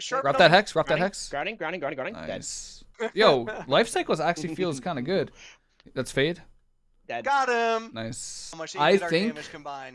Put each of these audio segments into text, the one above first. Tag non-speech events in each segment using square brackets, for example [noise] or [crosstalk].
Sharp Drop that hex. Drop that hex. Grounding, grounding, grounding, grounding. Dead. Nice. Yo, life cycles actually feels [laughs] kind of good. That's fade. Dead. Got him. Nice. I think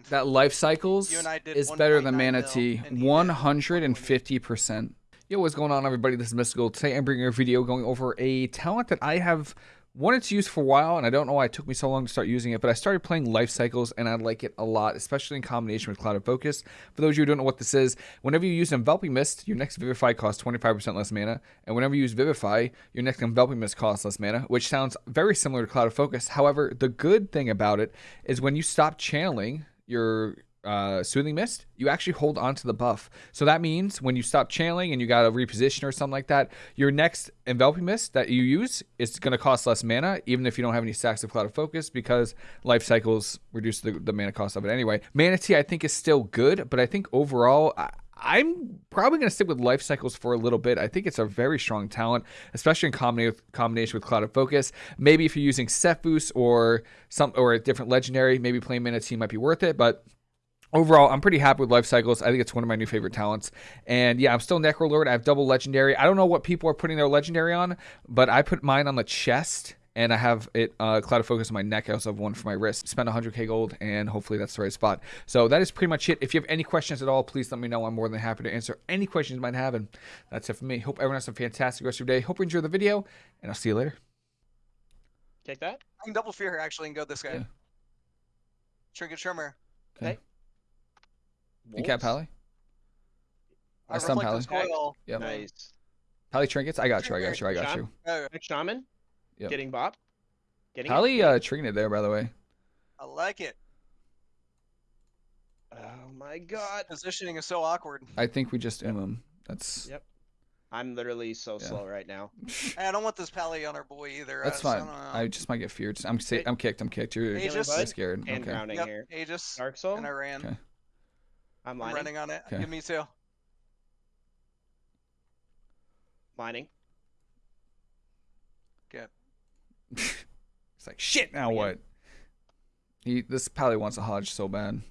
that life cycles You and I did is better than 1.9 Mana mil, Tea. and he did 150%. Yo, what's going on, everybody? This is Mystical. Today I'm bringing a video going over a talent that I have wanted to use for a while, and I don't know why it took me so long to start using it, but I started playing life cycles, and I like it a lot, especially in combination with Clouded Focus. For those of you who don't know what this is, whenever you use Enveloping Mist, your next Vivify costs 25% less mana, and whenever you use Vivify, your next Enveloping Mist costs less mana, which sounds very similar to Clouded Focus. However, the good thing about it is when you stop channeling your uh, Soothing Mist, you actually hold on to the buff. So that means when you stop channeling and you got to reposition or something like that, your next Enveloping Mist that you use is going to cost less mana, even if you don't have any stacks of Clouded Focus, because life cycles reduce the, the mana cost of it anyway. Mana Tea, I think, is still good, but I think overall, I, I'm probably going to stick with life cycles for a little bit. I think it's a very strong talent, especially in combination with, combination with Clouded Focus. Maybe if you're using Sephuz or some or a different legendary, maybe playing Mana Tea might be worth it, but overall, I'm pretty happy with life cycles. I think it's one of my new favorite talents. And yeah, I'm still Necrolord. I have double legendary. I don't know what people are putting their legendary on, but I put mine on the chest. And I have it uh, Clouded Focus on my neck. I also have one for my wrist. Spend 100k gold, and hopefully that's the right spot. So that is pretty much it. If you have any questions at all, please let me know. I'm more than happy to answer any questions you might have. And that's it for me. Hope everyone has a fantastic rest of your day. Hope you enjoy the video, and I'll see you later. Take that. I can double fear here actually and go this guy. Yeah. Trinket Trimmer. Okay. Wolves. Incap Pally. I stun Pally. Reflective Coil. Yep. Nice. Pally trinkets. I got you. I got you. I got you. Next shaman. Yep. Getting bop. Getting it. Pally uh, trinket there, by the way. I like it. Oh my god. Positioning is so awkward. I think we just um him. That's Yep. I'm literally so Yeah. slow right now. [laughs] Hey, I don't want this pally on our boy either. That's uh, so fine. I. I just might get feared. I'm sa- I'm kicked. I'm kicked. You're, Hey, you're scared. And Okay. grounding Yep, here. Aegis. Dark Soul. And I ran. Okay. I'm I'm running on it. Okay. Give me two. Lining. Get. [laughs] It's like shit. Now Again. what? He this Pally wants a Hodge so bad.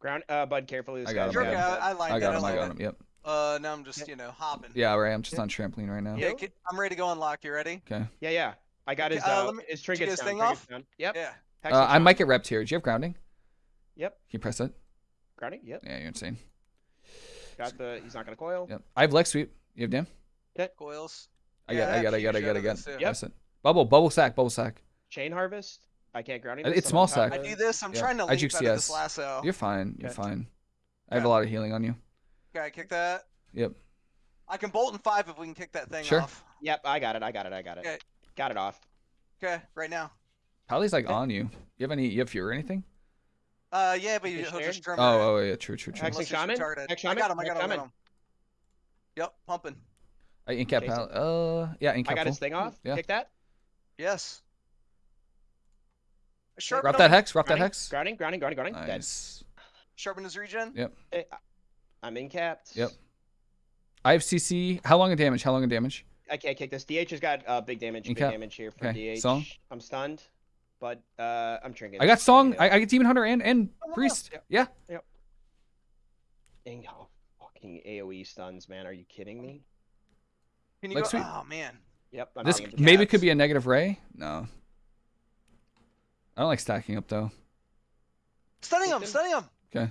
Ground. Uh, bud, carefully. This I got guy's him, You're I got dead. I, I like I got that. him. I like got that. him. Yep. Uh, now I'm just, you know, hopping. Yeah, right. I'm just on trampoline right now. Yeah, get- I'm ready to go unlock. You ready? Okay. Yeah, yeah. I got his. uh, Uh, let me- his did trinkets his down. thing trinkets off? down. Yep. Yeah. Uh, I might get repped here. Do you have grounding? Yep. Can you press it? Grounding. Yep. Yeah, you're insane. Got the. He's not gonna coil. Yep. I have leg sweep. You have damn. Coils. I Yeah, got. I got. I got. I got. I got. us, yeah. It. Bubble. Bubble sack. Bubble sack. Chain harvest. I can't grounding. Uh, it's small sack. I do this. I'm Yeah. trying to I leap juke out of this CS. lasso. You're fine. You're Okay. fine. I have a lot of healing on you. Okay, kick that. Yep. I can bolt in five if we can kick that thing Sure. off. Yep. I got it. I got it. I got it. Okay. Got it off. Okay, right now. Pally's like Okay. on you. You have any? You have fear or anything? Uh, yeah, but you, he'll just trim her. Oh, oh yeah. True. True. True. Hex- Unless Hexing shaman? retarded. Hex I shaman? got him. I got him. I got him. Yep, pumping. I incap Jason. Uh, yeah. Incap I got full. his thing off. Yeah. Kick that. Yes. Sharpen Drop that hex. Drop that hex. Grounding. Grounding. Grounding. Grounding. Dead. Nice. Sharpen his regen. Yep. Eh, I'm in capped. Yep. I have CC. How long of damage? How long of damage? I can't kick this. DH has got uh, big damage. In Big damage here for Okay, DH. song? I'm stunned, but uh, I'm trinket. I got song. I, I get Demon Hunter and and Oh. Priest. Yep. Yeah. Dang, oh, fucking AOE stuns, man. Are you kidding me? Can you Like go? sweet. Oh man. Yep. I'm This maybe caps. could be a negative ray. No. I don't like stacking up though. Stunning him. Stunning him. Okay.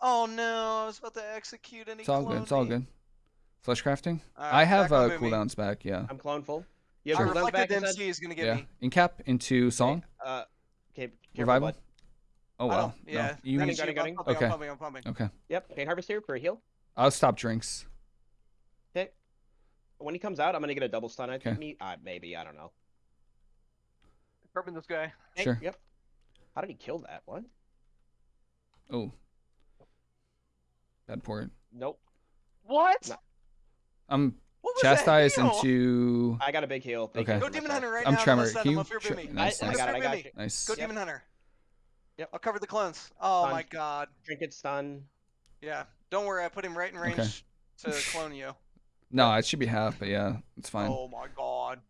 Oh no! I was about to execute and he It's all good. It's all good. Flesh crafting. Alright, I have back uh, up me. cooldowns back. Yeah. I'm clone full. You Our have cooldowns back. reflected? MC is gonna get Yeah. me. Incap into song. Uh, okay. careful, Revival. bud. Oh I wow. don't- Yeah. No. You. Running, Shoot, gunning, I'm gunning. pumping, Okay. I'm pumping. I'm pumping. Okay. Yep. Pain harvest here for a heal. I'll stop drinks. Okay. When he comes out, I'm gonna get a double stun. I think Okay. me. Uh, maybe. I don't know. Sharpen this guy. Hey, Sure. Yep. How did he kill that? What? Oh. Bad port. Nope. What? No. I'm What was that chastised heal? into. I got a big heal. Big Okay. Go Demon. Hunter right I'm now. tremor. Let's set Can you up here tre- me. Nice, I, I nice. got it. I got me. you. Nice. Go Yep. Demon Hunter. Yep. I'll cover the clones. Oh Fine. my god. Trinket stun. Yeah. Don't worry. I put him right in range Okay. to [laughs] clone you. No, it should be half, but yeah, it's fine. Oh my god.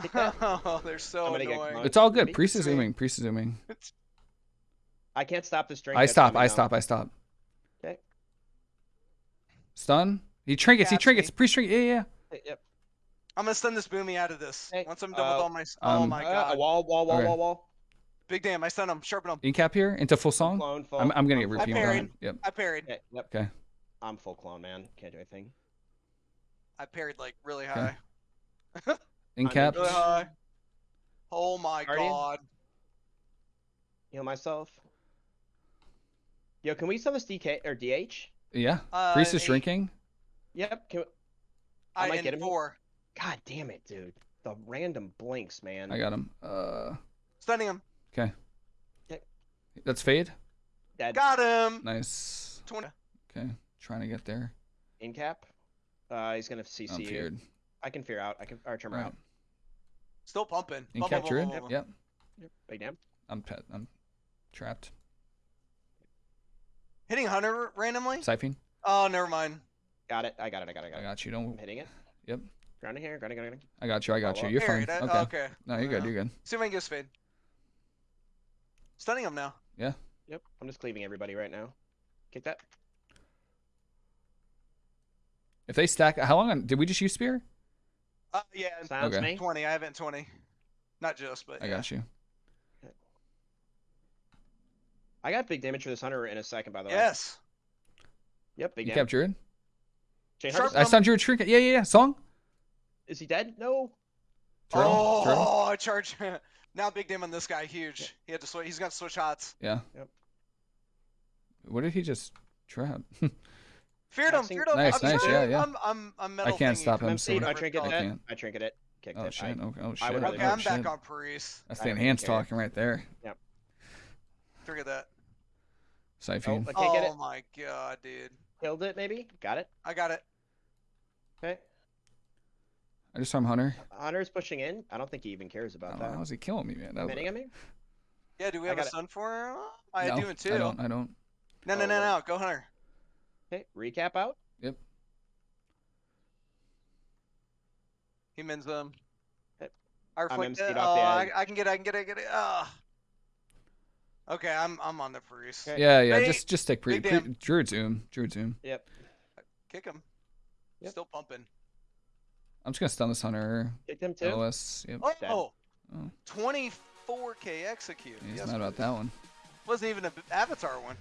Take. [laughs] Oh, they're so I'm gonna annoying. It's all good. Priest is zooming. Priest is zooming. I can't stop this drink. I that's stop. I stop. I stop. Okay. Stun. He trinkets. He trinkets. me. Pre string. Yeah, yeah. Hey, Yep. I'm gonna stun this boomy out of this. Hey, Once I'm done with uh, all my. oh um, my Uh, god. wall, wall, wall, Okay. wall, wall. Big damn! I stun him. Sharpen him. In cap here into full song. Clone, full. I'm, I'm gonna get full. I parried. Yep. I parried. Okay, yep. Okay. I'm full clone, man. Can't do anything. I parried like really high. [laughs] In I cap. Really high. Oh my Guardian? god. Heal myself. Yo, can we sell this DK or DH? Yeah. Uh, Priest is eight. drinking. Yep. Can I I, might get him. four. God damn it, dude. The random blinks, man. I got him. Uh. Stunning him. Okay. Okay. That's fade. Dead. Got him. Nice. 20. Okay. Trying to get there. In cap. Uh, he's gonna CC I'm you. feared. I can fear out. I can or turn Right. out. Still pumping. In Bum, cap. Yep. Big damn. I'm pet. I'm trapped. Hitting Hunter randomly? Siphon. Oh, never mind. Got it. I got it. I got it. I got I it. got you. I'm Don't. hitting it. Yep. Grounding here. Grounding. Grounding. I got you. I got you. You're fine. Parried. I- Okay. oh, okay. No, you're good. You're good. See if I can get fade. Stunning him now. Yeah. Yep. I'm just cleaving everybody right now. Kick that. If they stack, how long did we just use spear? Uh, yeah, and Silence Okay. me. 20. I have it 20. Not just, but I yeah. got you. I got big damage for this hunter in a second, by the way. Yes. Yep. Big You damage. kept druid. Chain Sharp- I stunned druid trinket. Yeah, yeah, yeah. Song. Is he dead? No. Turtle. oh, Turtle. I charge. now big damn on this guy. Huge. He had to switch. He's got to switch hots. Yeah. Yep. What did he just trap? [laughs] Feared him. Feared him. Nice, I'm nice, sorry, yeah, yeah. I'm, I'm, I'm metal can't thingy. stop him, I'm so- I trinket it's I can't. I trinket it. Kicked Oh it. shit. I, Okay. Oh shit. I would oh, rather Okay, Oh, I'm shit. back on Paris. That's the enhanced talking right there. Yep. Forget that. Oh, Siphon. I can't get Oh it. my god, dude. Killed it. Maybe. Got it. I got it. Okay. I just saw him Hunter. Hunter's pushing in. I don't think he even cares about Oh, that. how's he killing me, man? That Hitting at me. Yeah, do we have a got it. stun for him? I no, do it too. I don't. I don't. No, no, Oh, no, no. Go Hunter. Okay. Recap out. Yep. He mins them. Okay. I I'm reflect MC'd off Oh, the I. I can get it. I can get it. I can get it. Ah. Okay, I'm I'm on the Paris. Okay. Yeah, yeah. Bait. Just, just take pre, Big pre damn. Druid zoom. Druid zoom. Yep. Kick him. Yep. Still pumping. I'm just gonna stun this Hunter. Kicked him too. LS. Yep. Oh, Dead. Oh. 24k execute. He's yes, not about that one. Wasn't even an avatar one.